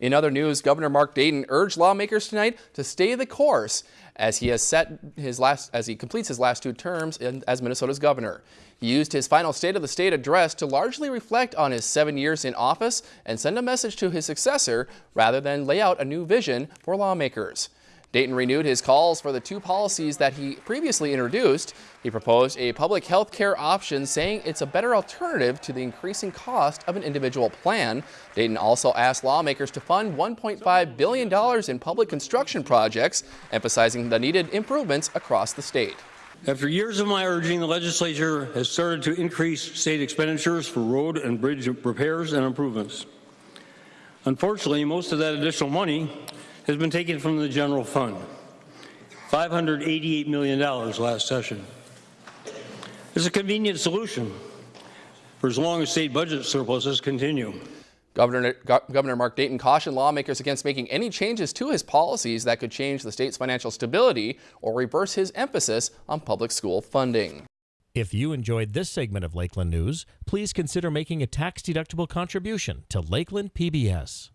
In other news, Governor Mark Dayton urged lawmakers tonight to stay the course as he has set his last as he completes his last two terms in, as Minnesota's governor. He used his final State of the State address to largely reflect on his seven years in office and send a message to his successor rather than lay out a new vision for lawmakers. Dayton renewed his calls for the two policies that he previously introduced. He proposed a public health care option, saying it's a better alternative to the increasing cost of an individual plan. Dayton also asked lawmakers to fund $1.5 billion in public construction projects, emphasizing the needed improvements across the state. After years of my urging, the legislature has started to increase state expenditures for road and bridge repairs and improvements. Unfortunately, most of that additional money has been taken from the general fund, $588 million last session. It's a convenient solution for as long as state budget surpluses continue. Governor, Governor Mark Dayton cautioned lawmakers against making any changes to his policies that could change the state's financial stability or reverse his emphasis on public school funding. If you enjoyed this segment of Lakeland News, please consider making a tax-deductible contribution to Lakeland PBS.